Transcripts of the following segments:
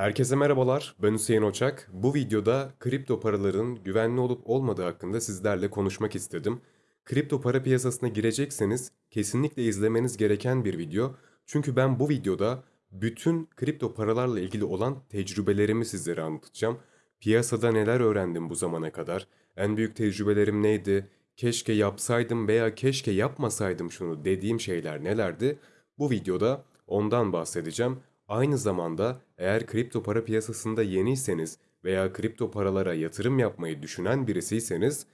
Herkese merhabalar, ben Hüseyin Oçak. Bu videoda kripto paraların güvenli olup olmadığı hakkında sizlerle konuşmak istedim. Kripto para piyasasına girecekseniz kesinlikle izlemeniz gereken bir video. Çünkü ben bu videoda bütün kripto paralarla ilgili olan tecrübelerimi sizlere anlatacağım. Piyasada neler öğrendim bu zamana kadar? En büyük tecrübelerim neydi? Keşke yapsaydım veya keşke yapmasaydım şunu dediğim şeyler nelerdi? Bu videoda ondan bahsedeceğim. Aynı zamanda eğer kripto para piyasasında yeniyseniz veya kripto paralara yatırım yapmayı düşünen birisiyseniz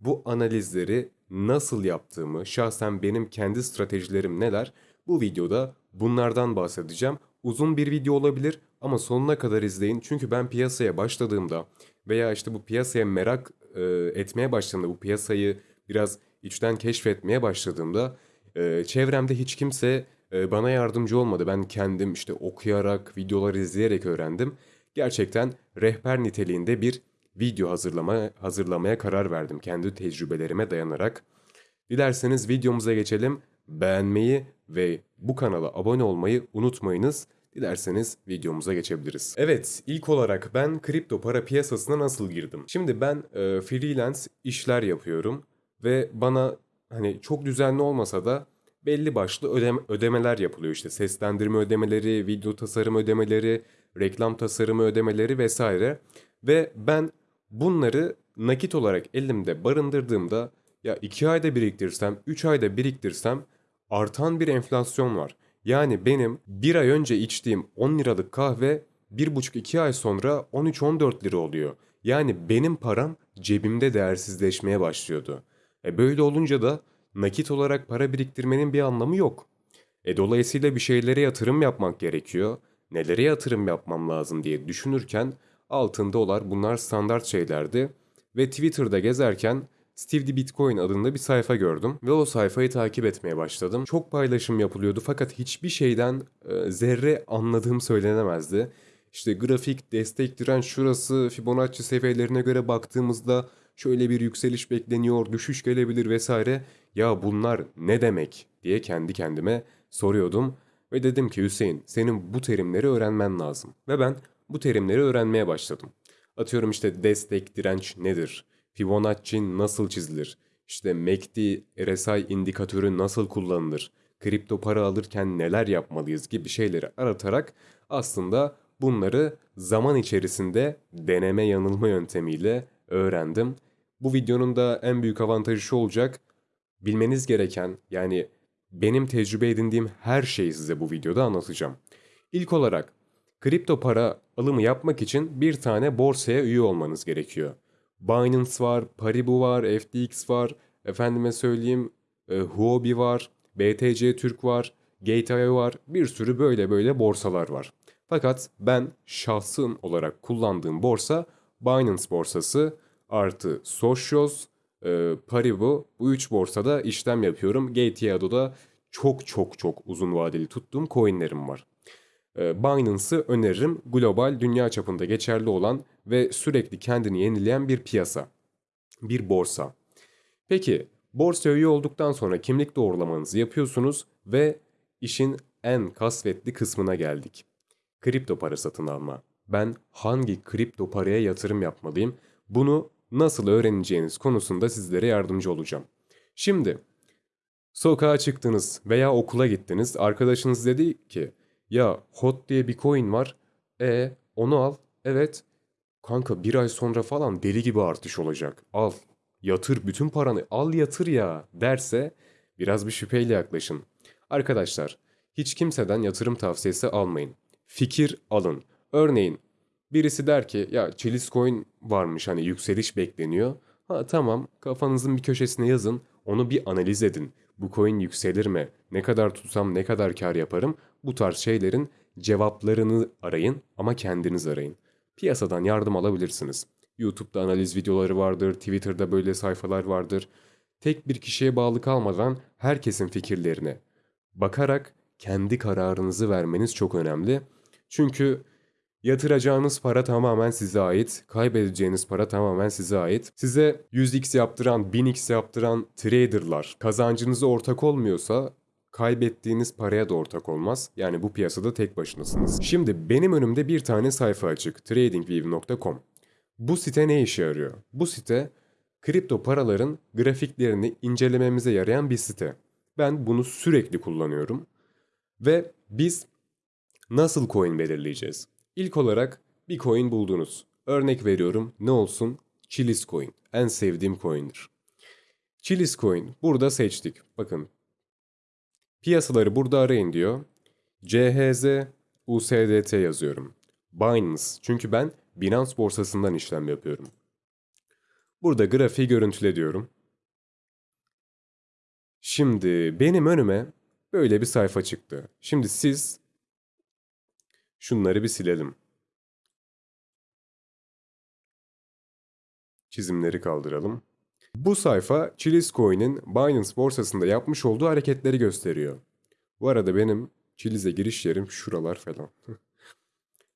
bu analizleri nasıl yaptığımı, şahsen benim kendi stratejilerim neler bu videoda bunlardan bahsedeceğim. Uzun bir video olabilir ama sonuna kadar izleyin. Çünkü ben piyasaya başladığımda veya işte bu piyasaya merak e, etmeye başladığımda, bu piyasayı biraz içten keşfetmeye başladığımda e, çevremde hiç kimse e, bana yardımcı olmadı. Ben kendim işte okuyarak, videolar izleyerek öğrendim. Gerçekten rehber niteliğinde bir video hazırlama, hazırlamaya karar verdim kendi tecrübelerime dayanarak. Dilerseniz videomuza geçelim. Beğenmeyi ve bu kanala abone olmayı unutmayınız. Dilerseniz videomuza geçebiliriz. Evet, ilk olarak ben kripto para piyasasına nasıl girdim? Şimdi ben e, freelance işler yapıyorum ve bana hani çok düzenli olmasa da belli başlı ödeme, ödemeler yapılıyor işte seslendirme ödemeleri, video tasarım ödemeleri, reklam tasarımı ödemeleri vesaire. Ve ben bunları nakit olarak elimde barındırdığımda ya 2 ayda biriktirsem, 3 ayda biriktirsem artan bir enflasyon var. Yani benim bir ay önce içtiğim 10 liralık kahve 1,5-2 ay sonra 13-14 lira oluyor. Yani benim param cebimde değersizleşmeye başlıyordu. E böyle olunca da nakit olarak para biriktirmenin bir anlamı yok. E dolayısıyla bir şeylere yatırım yapmak gerekiyor. Nelere yatırım yapmam lazım diye düşünürken altında olar bunlar standart şeylerdi. Ve Twitter'da gezerken Steve the Bitcoin adında bir sayfa gördüm ve o sayfayı takip etmeye başladım. Çok paylaşım yapılıyordu fakat hiçbir şeyden e, zerre anladığım söylenemezdi. İşte grafik, destek direnç şurası, Fibonacci seviyelerine göre baktığımızda şöyle bir yükseliş bekleniyor, düşüş gelebilir vesaire. Ya bunlar ne demek diye kendi kendime soruyordum ve dedim ki Hüseyin senin bu terimleri öğrenmen lazım. Ve ben bu terimleri öğrenmeye başladım. Atıyorum işte destek, direnç nedir? Fibonacci nasıl çizilir? İşte MACD, RSI indikatörü nasıl kullanılır? Kripto para alırken neler yapmalıyız gibi şeyleri aratarak aslında bunları zaman içerisinde deneme yanılma yöntemiyle öğrendim. Bu videonun da en büyük avantajı şu olacak. Bilmeniz gereken yani benim tecrübe edindiğim her şeyi size bu videoda anlatacağım. İlk olarak kripto para alımı yapmak için bir tane borsaya üye olmanız gerekiyor. Binance var, Paribu var, FTX var, efendime söyleyeyim e, Huobi var, BTC Türk var, Gate.io var, bir sürü böyle böyle borsalar var. Fakat ben şahsım olarak kullandığım borsa Binance borsası artı Socios, e, Paribu bu üç borsada işlem yapıyorum. Gate.io'da çok çok çok uzun vadeli tuttuğum coinlerim var. E, Binance'ı öneririm. Global, dünya çapında geçerli olan ve sürekli kendini yenileyen bir piyasa. Bir borsa. Peki, borsa üye olduktan sonra kimlik doğrulamanızı yapıyorsunuz ve işin en kasvetli kısmına geldik. Kripto para satın alma. Ben hangi kripto paraya yatırım yapmalıyım? Bunu nasıl öğreneceğiniz konusunda sizlere yardımcı olacağım. Şimdi sokağa çıktınız veya okula gittiniz. Arkadaşınız dedi ki ya HOT diye bir coin var. E onu al. Evet. Kanka bir ay sonra falan deli gibi artış olacak. Al. Yatır bütün paranı al yatır ya derse biraz bir şüpheyle yaklaşın. Arkadaşlar hiç kimseden yatırım tavsiyesi almayın. Fikir alın. Örneğin birisi der ki ya Chiliz coin varmış hani yükseliş bekleniyor. Ha tamam kafanızın bir köşesine yazın onu bir analiz edin. Bu coin yükselir mi? Ne kadar tutsam ne kadar kar yaparım? Bu tarz şeylerin cevaplarını arayın ama kendiniz arayın. Piyasadan yardım alabilirsiniz. YouTube'da analiz videoları vardır, Twitter'da böyle sayfalar vardır. Tek bir kişiye bağlı kalmadan herkesin fikirlerine bakarak kendi kararınızı vermeniz çok önemli. Çünkü Yatıracağınız para tamamen size ait, kaybedeceğiniz para tamamen size ait. Size 100x yaptıran, 1000x yaptıran traderlar kazancınıza ortak olmuyorsa kaybettiğiniz paraya da ortak olmaz. Yani bu piyasada tek başınasınız. Şimdi benim önümde bir tane sayfa açık. tradingview.com. Bu site ne işe yarıyor? Bu site kripto paraların grafiklerini incelememize yarayan bir site. Ben bunu sürekli kullanıyorum. Ve biz nasıl coin belirleyeceğiz? İlk olarak bir coin buldunuz. Örnek veriyorum ne olsun? Chilis coin. En sevdiğim coin'dir. Chilis coin burada seçtik. Bakın piyasaları burada arayın diyor. CHZ USDT yazıyorum. Binance çünkü ben Binance borsasından işlem yapıyorum. Burada grafiği görüntüle diyorum. Şimdi benim önüme böyle bir sayfa çıktı. Şimdi siz şunları bir silelim. Çizimleri kaldıralım. Bu sayfa Chilis Coin'in Binance borsasında yapmış olduğu hareketleri gösteriyor. Bu arada benim Chiliz'e giriş yerim şuralar falan.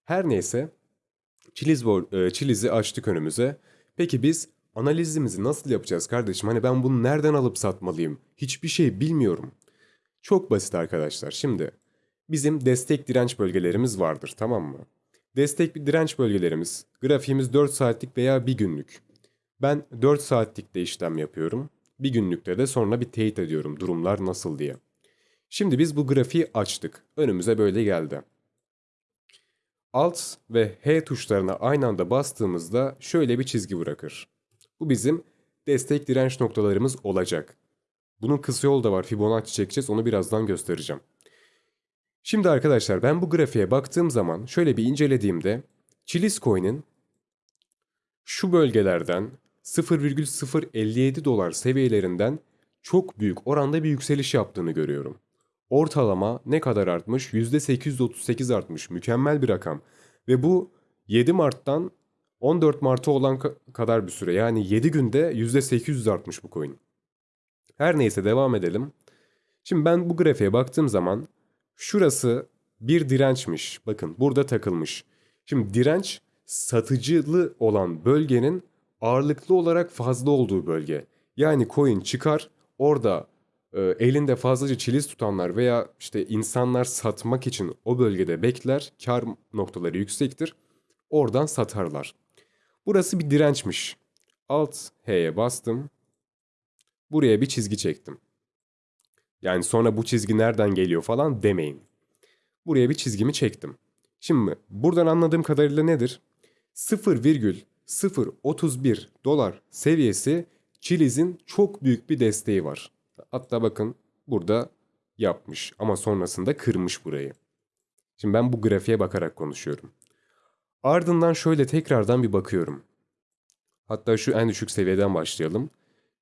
Her neyse Chiliz, e, Chiliz'i açtık önümüze. Peki biz analizimizi nasıl yapacağız kardeşim? Hani ben bunu nereden alıp satmalıyım? Hiçbir şey bilmiyorum. Çok basit arkadaşlar. Şimdi bizim destek direnç bölgelerimiz vardır tamam mı? Destek direnç bölgelerimiz, grafiğimiz 4 saatlik veya 1 günlük. Ben 4 saatlikte işlem yapıyorum. Bir günlükte de sonra bir teyit ediyorum durumlar nasıl diye. Şimdi biz bu grafiği açtık. Önümüze böyle geldi. Alt ve H tuşlarına aynı anda bastığımızda şöyle bir çizgi bırakır. Bu bizim destek direnç noktalarımız olacak. Bunun kısa yolu da var. Fibonacci çekeceğiz. Onu birazdan göstereceğim. Şimdi arkadaşlar ben bu grafiğe baktığım zaman şöyle bir incelediğimde Chilis Coin'in şu bölgelerden 0,057 dolar seviyelerinden çok büyük oranda bir yükseliş yaptığını görüyorum. Ortalama ne kadar artmış? %838 artmış. Mükemmel bir rakam. Ve bu 7 Mart'tan 14 Mart'a olan kadar bir süre. Yani 7 günde %800 artmış bu coin. Her neyse devam edelim. Şimdi ben bu grafiğe baktığım zaman şurası bir dirençmiş. Bakın burada takılmış. Şimdi direnç satıcılı olan bölgenin ağırlıklı olarak fazla olduğu bölge. Yani coin çıkar orada e, elinde fazlaca çiliz tutanlar veya işte insanlar satmak için o bölgede bekler. Kar noktaları yüksektir. Oradan satarlar. Burası bir dirençmiş. Alt H'ye bastım. Buraya bir çizgi çektim. Yani sonra bu çizgi nereden geliyor falan demeyin. Buraya bir çizgimi çektim. Şimdi buradan anladığım kadarıyla nedir? 0,031 dolar seviyesi Chiliz'in çok büyük bir desteği var. Hatta bakın burada yapmış ama sonrasında kırmış burayı. Şimdi ben bu grafiğe bakarak konuşuyorum. Ardından şöyle tekrardan bir bakıyorum. Hatta şu en düşük seviyeden başlayalım.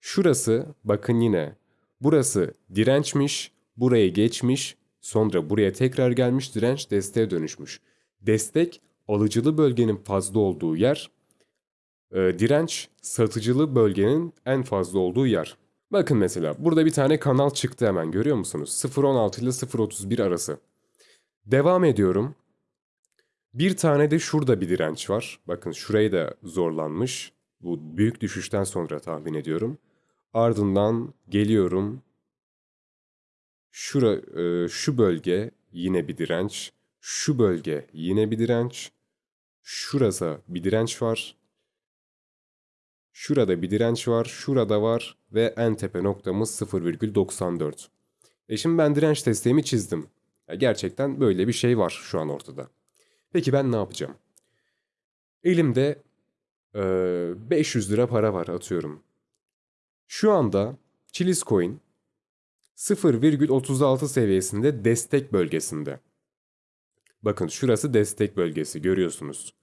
Şurası bakın yine burası dirençmiş, burayı geçmiş, sonra buraya tekrar gelmiş direnç desteğe dönüşmüş. Destek alıcılı bölgenin fazla olduğu yer, e, direnç satıcılı bölgenin en fazla olduğu yer. Bakın mesela burada bir tane kanal çıktı hemen görüyor musunuz? 0.16 ile 0.31 arası. Devam ediyorum. Bir tane de şurada bir direnç var. Bakın şurayı da zorlanmış. Bu büyük düşüşten sonra tahmin ediyorum. Ardından geliyorum. Şura, e, şu bölge yine bir direnç. Şu bölge yine bir direnç. Şurası bir direnç var. Şurada bir direnç var. Şurada var. Ve en tepe noktamız 0,94. E şimdi ben direnç desteğimi çizdim. Ya gerçekten böyle bir şey var şu an ortada. Peki ben ne yapacağım? Elimde e, 500 lira para var atıyorum. Şu anda Chilis Coin 0,36 seviyesinde destek bölgesinde. Bakın şurası destek bölgesi görüyorsunuz.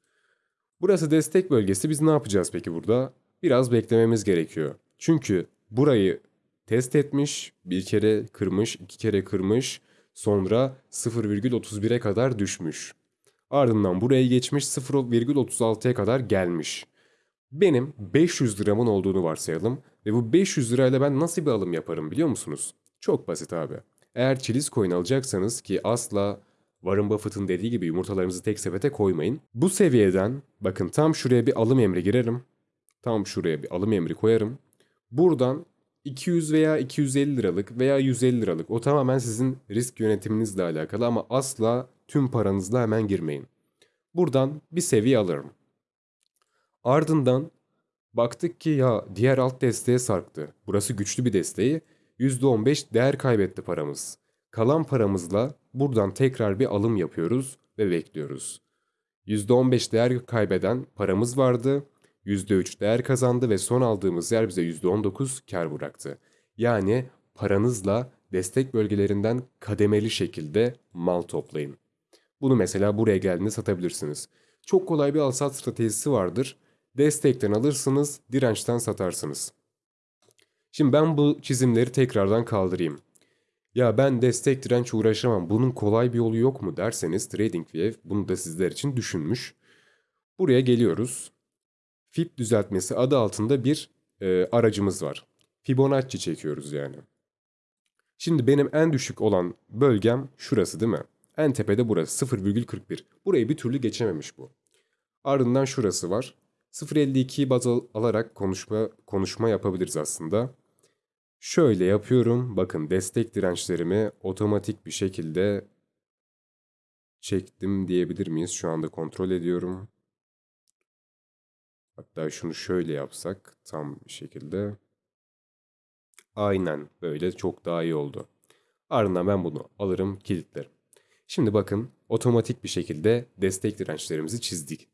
Burası destek bölgesi biz ne yapacağız peki burada? Biraz beklememiz gerekiyor. Çünkü burayı test etmiş, bir kere kırmış, iki kere kırmış, sonra 0,31'e kadar düşmüş. Ardından buraya geçmiş 0,36'ya kadar gelmiş. Benim 500 liramın olduğunu varsayalım ve bu 500 lirayla ben nasıl bir alım yaparım biliyor musunuz? Çok basit abi. Eğer çiliz coin alacaksanız ki asla Warren Buffett'ın dediği gibi yumurtalarınızı tek sepete koymayın. Bu seviyeden bakın tam şuraya bir alım emri girerim. Tam şuraya bir alım emri koyarım. Buradan 200 veya 250 liralık veya 150 liralık. O tamamen sizin risk yönetiminizle alakalı ama asla tüm paranızla hemen girmeyin. Buradan bir seviye alırım. Ardından baktık ki ya diğer alt desteğe sarktı. Burası güçlü bir desteği. %15 değer kaybetti paramız. Kalan paramızla buradan tekrar bir alım yapıyoruz ve bekliyoruz. %15 değer kaybeden paramız vardı. %3 değer kazandı ve son aldığımız yer bize %19 kar bıraktı. Yani paranızla destek bölgelerinden kademeli şekilde mal toplayın. Bunu mesela buraya geldiğinde satabilirsiniz. Çok kolay bir al-sat stratejisi vardır. Destekten alırsınız, dirençten satarsınız. Şimdi ben bu çizimleri tekrardan kaldırayım. Ya ben destek direnç uğraşamam. Bunun kolay bir yolu yok mu derseniz TradingView bunu da sizler için düşünmüş. Buraya geliyoruz. Fib düzeltmesi adı altında bir e, aracımız var. Fibonacci çekiyoruz yani. Şimdi benim en düşük olan bölgem şurası değil mi? En tepede burası 0,41. Burayı bir türlü geçememiş bu. Ardından şurası var. 0.52'yi baz al- alarak konuşma konuşma yapabiliriz aslında. Şöyle yapıyorum. Bakın destek dirençlerimi otomatik bir şekilde çektim diyebilir miyiz? Şu anda kontrol ediyorum. Hatta şunu şöyle yapsak tam bir şekilde. Aynen böyle çok daha iyi oldu. Ardından ben bunu alırım kilitlerim. Şimdi bakın otomatik bir şekilde destek dirençlerimizi çizdik.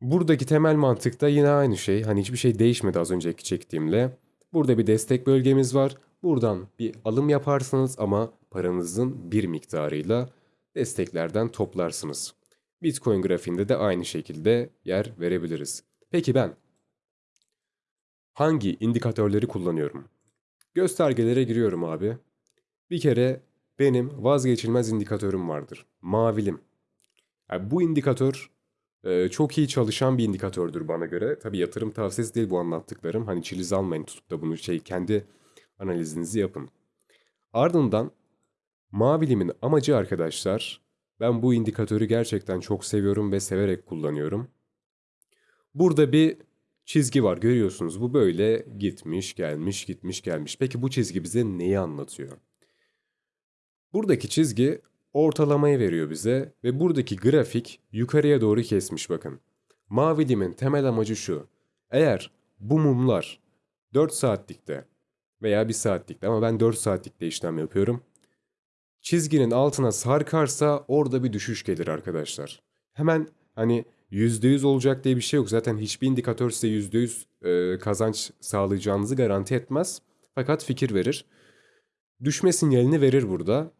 Buradaki temel mantık da yine aynı şey. Hani hiçbir şey değişmedi az önceki çektiğimle. Burada bir destek bölgemiz var. Buradan bir alım yaparsınız ama paranızın bir miktarıyla desteklerden toplarsınız. Bitcoin grafiğinde de aynı şekilde yer verebiliriz. Peki ben hangi indikatörleri kullanıyorum? Göstergelere giriyorum abi. Bir kere benim vazgeçilmez indikatörüm vardır. Mavilim. Yani bu indikatör e, çok iyi çalışan bir indikatördür bana göre. Tabii yatırım tavsiyesi değil bu anlattıklarım. Hani çiliz almayın tutup da bunu şey kendi analizinizi yapın. Ardından mavilimin amacı arkadaşlar ben bu indikatörü gerçekten çok seviyorum ve severek kullanıyorum. Burada bir çizgi var görüyorsunuz. Bu böyle gitmiş gelmiş gitmiş gelmiş. Peki bu çizgi bize neyi anlatıyor? Buradaki çizgi ortalamayı veriyor bize ve buradaki grafik yukarıya doğru kesmiş bakın. Mavi dimin temel amacı şu. Eğer bu mumlar 4 saatlikte veya 1 saatlikte ama ben 4 saatlikte işlem yapıyorum. Çizginin altına sarkarsa orada bir düşüş gelir arkadaşlar. Hemen hani %100 olacak diye bir şey yok. Zaten hiçbir indikatör size %100 e, kazanç sağlayacağınızı garanti etmez. Fakat fikir verir. Düşme sinyalini verir burada.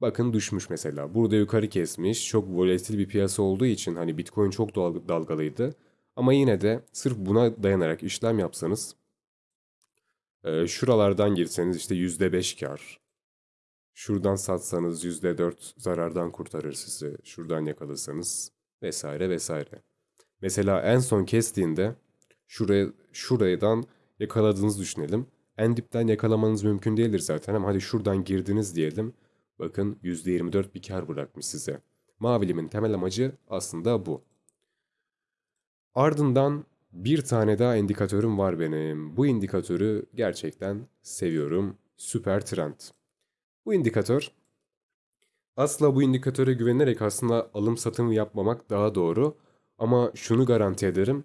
Bakın düşmüş mesela. Burada yukarı kesmiş. Çok volatil bir piyasa olduğu için hani Bitcoin çok dal- dalgalıydı. Ama yine de sırf buna dayanarak işlem yapsanız e, şuralardan girseniz işte %5 kar. Şuradan satsanız %4 zarardan kurtarır sizi. Şuradan yakalarsanız vesaire vesaire. Mesela en son kestiğinde şuraya şuradan yakaladığınızı düşünelim. En dipten yakalamanız mümkün değildir zaten ama hadi şuradan girdiniz diyelim. Bakın %24 bir kar bırakmış size. Mavilimin temel amacı aslında bu. Ardından bir tane daha indikatörüm var benim. Bu indikatörü gerçekten seviyorum. Süper trend. Bu indikatör asla bu indikatöre güvenerek aslında alım satım yapmamak daha doğru. Ama şunu garanti ederim.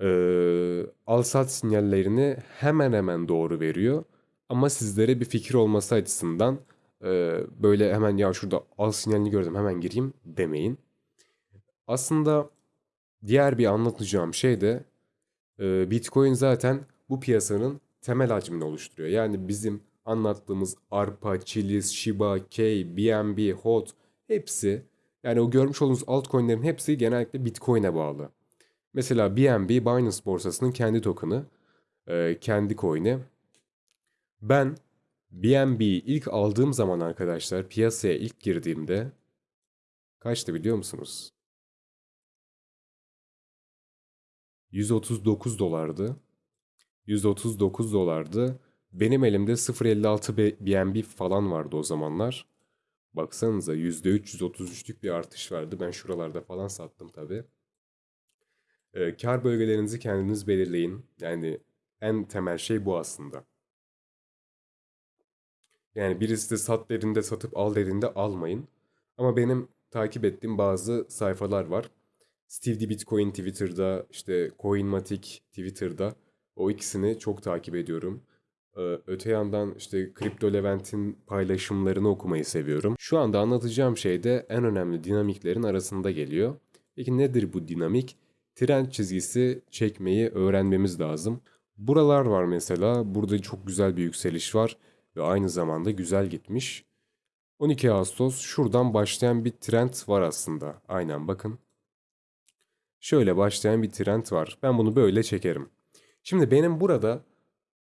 Ee, al sat sinyallerini hemen hemen doğru veriyor. Ama sizlere bir fikir olması açısından e, böyle hemen ya şurada al sinyalini gördüm hemen gireyim demeyin. Aslında diğer bir anlatacağım şey de e, Bitcoin zaten bu piyasanın temel hacmini oluşturuyor. Yani bizim anlattığımız ARPA, Chiliz, Shiba, K, BNB, HOT hepsi yani o görmüş olduğunuz altcoin'lerin hepsi genellikle Bitcoin'e bağlı. Mesela BNB Binance borsasının kendi token'ı, e, kendi coin'i. Ben BNB'yi ilk aldığım zaman arkadaşlar piyasaya ilk girdiğimde kaçtı biliyor musunuz? 139 dolardı. 139 dolardı. Benim elimde 0.56 B- BNB falan vardı o zamanlar. Baksanıza %333'lük bir artış vardı. Ben şuralarda falan sattım tabii. Ee, kar bölgelerinizi kendiniz belirleyin. Yani en temel şey bu aslında. Yani birisi de sat dediğinde satıp al dediğinde almayın. Ama benim takip ettiğim bazı sayfalar var. Steve the Bitcoin Twitter'da, işte Coinmatic Twitter'da. O ikisini çok takip ediyorum. Ee, Öte yandan işte Crypto Levent'in paylaşımlarını okumayı seviyorum. Şu anda anlatacağım şey de en önemli dinamiklerin arasında geliyor. Peki nedir bu dinamik? Trend çizgisi çekmeyi öğrenmemiz lazım. Buralar var mesela. Burada çok güzel bir yükseliş var ve aynı zamanda güzel gitmiş. 12 Ağustos şuradan başlayan bir trend var aslında. Aynen bakın. Şöyle başlayan bir trend var. Ben bunu böyle çekerim. Şimdi benim burada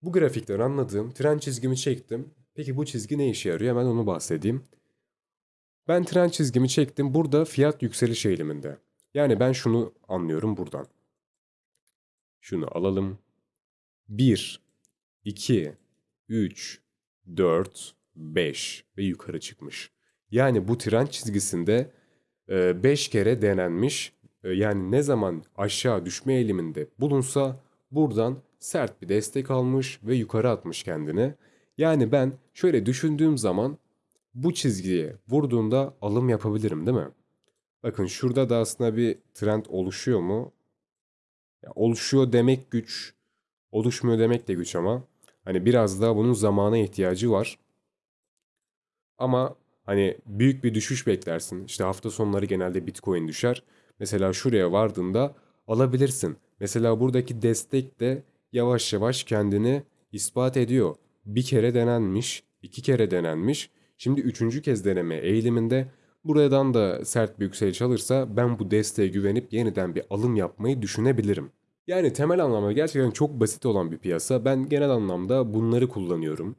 bu grafikten anladığım trend çizgimi çektim. Peki bu çizgi ne işe yarıyor? Hemen onu bahsedeyim. Ben trend çizgimi çektim. Burada fiyat yükseliş eğiliminde. Yani ben şunu anlıyorum buradan. Şunu alalım. 1, 2, 3, 4, 5 ve yukarı çıkmış. Yani bu trend çizgisinde 5 kere denenmiş. E, Yani ne zaman aşağı düşme eğiliminde bulunsa buradan sert bir destek almış ve yukarı atmış kendini. Yani ben şöyle düşündüğüm zaman bu çizgiye vurduğunda alım yapabilirim değil mi? Bakın şurada da aslında bir trend oluşuyor mu? Ya oluşuyor demek güç, oluşmuyor demek de güç ama hani biraz daha bunun zamana ihtiyacı var. Ama hani büyük bir düşüş beklersin. İşte hafta sonları genelde Bitcoin düşer. Mesela şuraya vardığında alabilirsin. Mesela buradaki destek de yavaş yavaş kendini ispat ediyor. Bir kere denenmiş, iki kere denenmiş. Şimdi üçüncü kez deneme eğiliminde buradan da sert bir yükseliş alırsa ben bu desteğe güvenip yeniden bir alım yapmayı düşünebilirim. Yani temel anlamda gerçekten çok basit olan bir piyasa. Ben genel anlamda bunları kullanıyorum.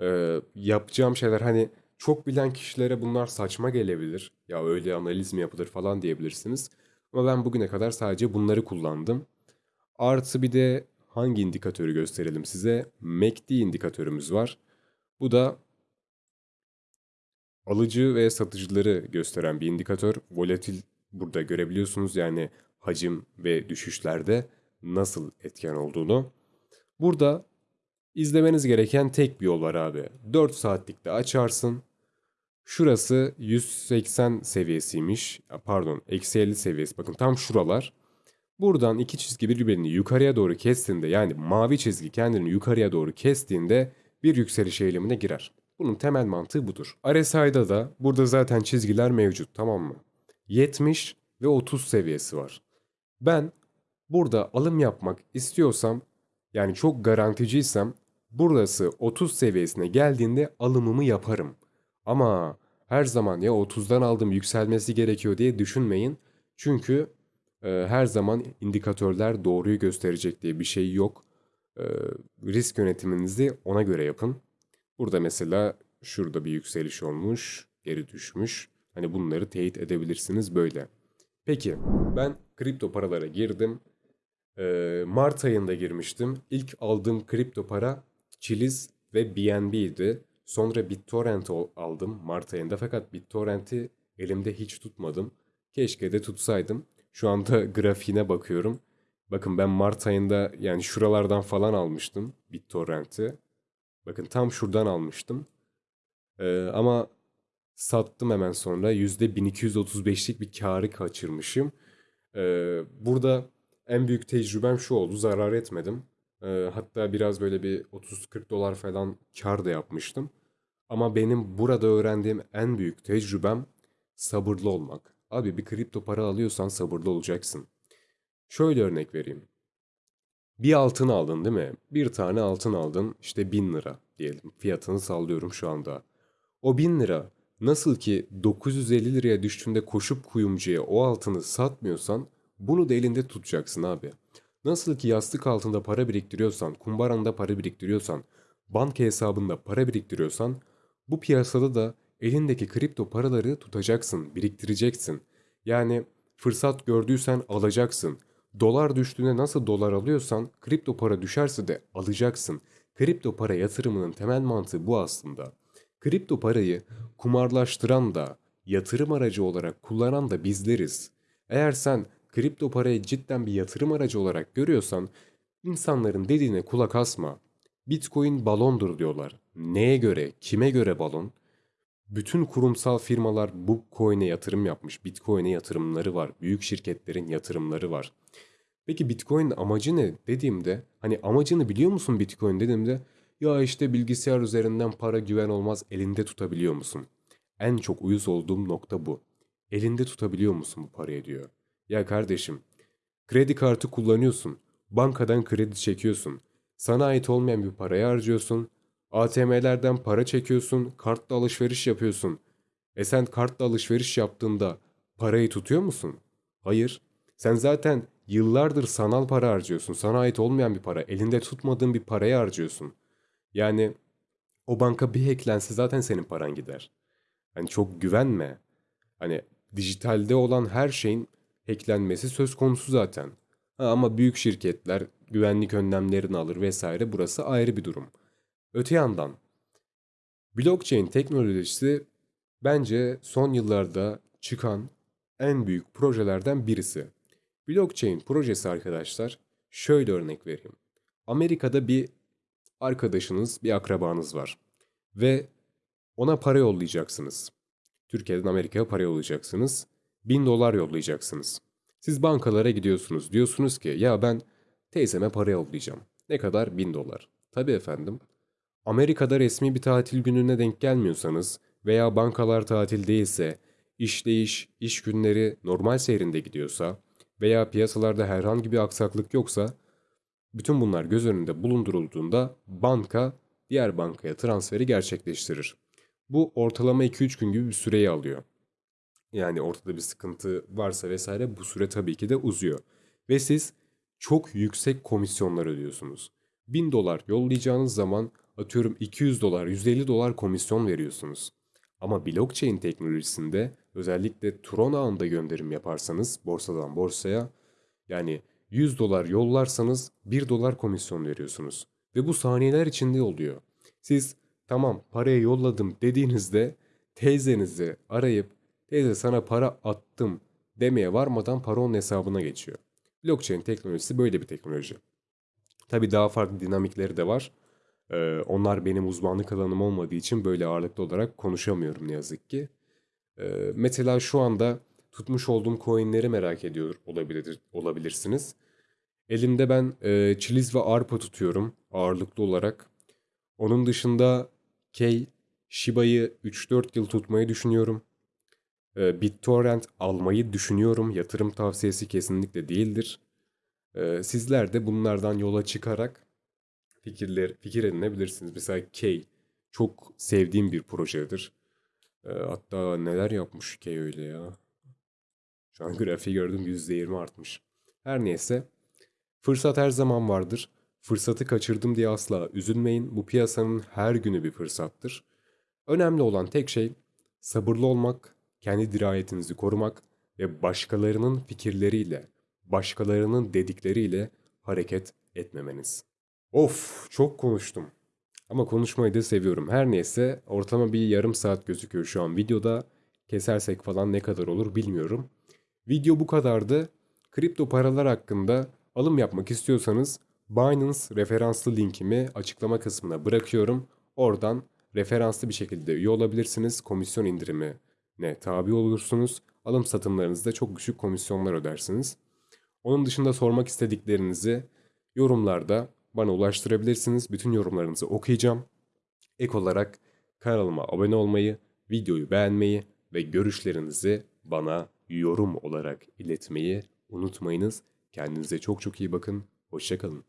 Ee, yapacağım şeyler hani çok bilen kişilere bunlar saçma gelebilir. Ya öyle analiz mi yapılır falan diyebilirsiniz. Ama ben bugüne kadar sadece bunları kullandım. Artı bir de hangi indikatörü gösterelim size? MACD indikatörümüz var. Bu da alıcı ve satıcıları gösteren bir indikatör. Volatil burada görebiliyorsunuz yani hacim ve düşüşlerde nasıl etken olduğunu. Burada izlemeniz gereken tek bir yol var abi. 4 saatlikte açarsın. Şurası 180 seviyesiymiş. Pardon, eksi 50 seviyesi. Bakın tam şuralar. Buradan iki çizgi birbirini yukarıya doğru kestiğinde yani mavi çizgi kendini yukarıya doğru kestiğinde bir yükseliş eğilimine girer. Bunun temel mantığı budur. RSI'da da burada zaten çizgiler mevcut tamam mı? 70 ve 30 seviyesi var. Ben burada alım yapmak istiyorsam yani çok garanticiysem burası 30 seviyesine geldiğinde alımımı yaparım. Ama her zaman ya 30'dan aldım yükselmesi gerekiyor diye düşünmeyin. Çünkü e, her zaman indikatörler doğruyu gösterecek diye bir şey yok. E, risk yönetiminizi ona göre yapın. Burada mesela şurada bir yükseliş olmuş, geri düşmüş. Hani bunları teyit edebilirsiniz böyle. Peki ben kripto paralara girdim. Ee, Mart ayında girmiştim. İlk aldığım kripto para Chiliz ve BNB'ydi. Sonra BitTorrent aldım Mart ayında fakat BitTorrent'i elimde hiç tutmadım. Keşke de tutsaydım. Şu anda grafiğine bakıyorum. Bakın ben Mart ayında yani şuralardan falan almıştım BitTorrent'i. Bakın tam şuradan almıştım. Ee, ama sattım hemen sonra. %1235'lik bir karı kaçırmışım. Ee, burada en büyük tecrübem şu oldu. Zarar etmedim. Ee, hatta biraz böyle bir 30-40 dolar falan kar da yapmıştım. Ama benim burada öğrendiğim en büyük tecrübem sabırlı olmak. Abi bir kripto para alıyorsan sabırlı olacaksın. Şöyle örnek vereyim. Bir altın aldın değil mi? Bir tane altın aldın işte 1000 lira diyelim. Fiyatını sallıyorum şu anda. O 1000 lira nasıl ki 950 liraya düştüğünde koşup kuyumcuya o altını satmıyorsan bunu da elinde tutacaksın abi. Nasıl ki yastık altında para biriktiriyorsan, kumbaranda para biriktiriyorsan, banka hesabında para biriktiriyorsan bu piyasada da elindeki kripto paraları tutacaksın, biriktireceksin. Yani fırsat gördüysen alacaksın. Dolar düştüğünde nasıl dolar alıyorsan kripto para düşerse de alacaksın. Kripto para yatırımının temel mantığı bu aslında. Kripto parayı kumarlaştıran da, yatırım aracı olarak kullanan da bizleriz. Eğer sen kripto parayı cidden bir yatırım aracı olarak görüyorsan, İnsanların dediğine kulak asma. Bitcoin balondur diyorlar. Neye göre, kime göre balon? Bütün kurumsal firmalar bu coin'e yatırım yapmış. Bitcoin'e yatırımları var. Büyük şirketlerin yatırımları var. Peki Bitcoin'in amacı ne dediğimde hani amacını biliyor musun Bitcoin dediğimde ya işte bilgisayar üzerinden para güven olmaz elinde tutabiliyor musun? En çok uyuz olduğum nokta bu. Elinde tutabiliyor musun bu parayı diyor. Ya kardeşim kredi kartı kullanıyorsun. Bankadan kredi çekiyorsun. Sana ait olmayan bir parayı harcıyorsun. ATM'lerden para çekiyorsun. Kartla alışveriş yapıyorsun. E sen kartla alışveriş yaptığında parayı tutuyor musun? Hayır. Sen zaten yıllardır sanal para harcıyorsun. Sana ait olmayan bir para. Elinde tutmadığın bir parayı harcıyorsun. Yani o banka bir hacklense zaten senin paran gider. Hani çok güvenme. Hani dijitalde olan her şeyin hacklenmesi söz konusu zaten. Ha, ama büyük şirketler güvenlik önlemlerini alır vesaire burası ayrı bir durum. Öte yandan blockchain teknolojisi bence son yıllarda çıkan en büyük projelerden birisi. Blockchain projesi arkadaşlar şöyle örnek vereyim. Amerika'da bir arkadaşınız, bir akrabanız var ve ona para yollayacaksınız. Türkiye'den Amerika'ya para yollayacaksınız. 1000 dolar yollayacaksınız. Siz bankalara gidiyorsunuz. Diyorsunuz ki ya ben teyzeme para yollayacağım. Ne kadar? 1000 dolar. Tabii efendim. Amerika'da resmi bir tatil gününe denk gelmiyorsanız veya bankalar tatil değilse, işleyiş, iş günleri normal seyrinde gidiyorsa veya piyasalarda herhangi bir aksaklık yoksa bütün bunlar göz önünde bulundurulduğunda banka diğer bankaya transferi gerçekleştirir. Bu ortalama 2-3 gün gibi bir süreyi alıyor. Yani ortada bir sıkıntı varsa vesaire bu süre tabii ki de uzuyor. Ve siz çok yüksek komisyonlar ödüyorsunuz. 1000 dolar yollayacağınız zaman atıyorum 200 dolar, 150 dolar komisyon veriyorsunuz. Ama blockchain teknolojisinde özellikle Tron ağında gönderim yaparsanız borsadan borsaya yani 100 dolar yollarsanız 1 dolar komisyon veriyorsunuz. Ve bu saniyeler içinde oluyor. Siz tamam parayı yolladım dediğinizde teyzenizi arayıp teyze sana para attım demeye varmadan para onun hesabına geçiyor. Blockchain teknolojisi böyle bir teknoloji. Tabi daha farklı dinamikleri de var. Ee, onlar benim uzmanlık alanım olmadığı için böyle ağırlıklı olarak konuşamıyorum ne yazık ki. Ee, mesela şu anda tutmuş olduğum coinleri merak ediyor olabilir, olabilirsiniz. Elimde ben e, çiliz ve arpa tutuyorum ağırlıklı olarak. Onun dışında K, Shiba'yı 3-4 yıl tutmayı düşünüyorum. E, BitTorrent almayı düşünüyorum. Yatırım tavsiyesi kesinlikle değildir. E, sizler de bunlardan yola çıkarak fikirler fikir edinebilirsiniz. Mesela K çok sevdiğim bir projedir. E, hatta neler yapmış K öyle ya. Şu an grafiği gördüm %20 artmış. Her neyse. Fırsat her zaman vardır. Fırsatı kaçırdım diye asla üzülmeyin. Bu piyasanın her günü bir fırsattır. Önemli olan tek şey sabırlı olmak, kendi dirayetinizi korumak ve başkalarının fikirleriyle, başkalarının dedikleriyle hareket etmemeniz. Of, çok konuştum. Ama konuşmayı da seviyorum. Her neyse ortama bir yarım saat gözüküyor şu an videoda. Kesersek falan ne kadar olur bilmiyorum. Video bu kadardı. Kripto paralar hakkında alım yapmak istiyorsanız Binance referanslı linkimi açıklama kısmına bırakıyorum. Oradan referanslı bir şekilde üye olabilirsiniz. Komisyon indirimi ne tabi olursunuz. Alım satımlarınızda çok düşük komisyonlar ödersiniz. Onun dışında sormak istediklerinizi yorumlarda bana ulaştırabilirsiniz. Bütün yorumlarınızı okuyacağım. Ek olarak kanalıma abone olmayı, videoyu beğenmeyi ve görüşlerinizi bana yorum olarak iletmeyi unutmayınız. Kendinize çok çok iyi bakın. Hoşçakalın.